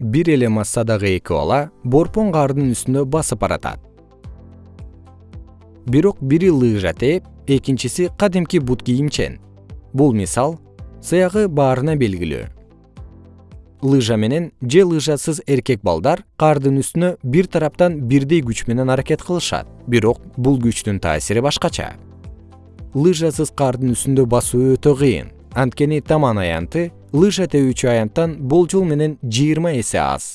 бир эле массадагы эки бала борпон каардын үстүндө басып баратат. Бирок бири лыжа тээп экинчиси кадимки бут кийимчен. Бул мисал сыягы баарына белгилүү. Лыжа менен же лыжасыз эркек балдар каардын үстүнө бир тараптан бирдей күч менен аракет кылышат. Бирок бул күчтүн таасири башкача. Лыжасыз каардын үстүндө басуу өтө кыйын. Анткени таман аянты лыжа тебүүчү аянттан болжол менен жыйырма эсе аз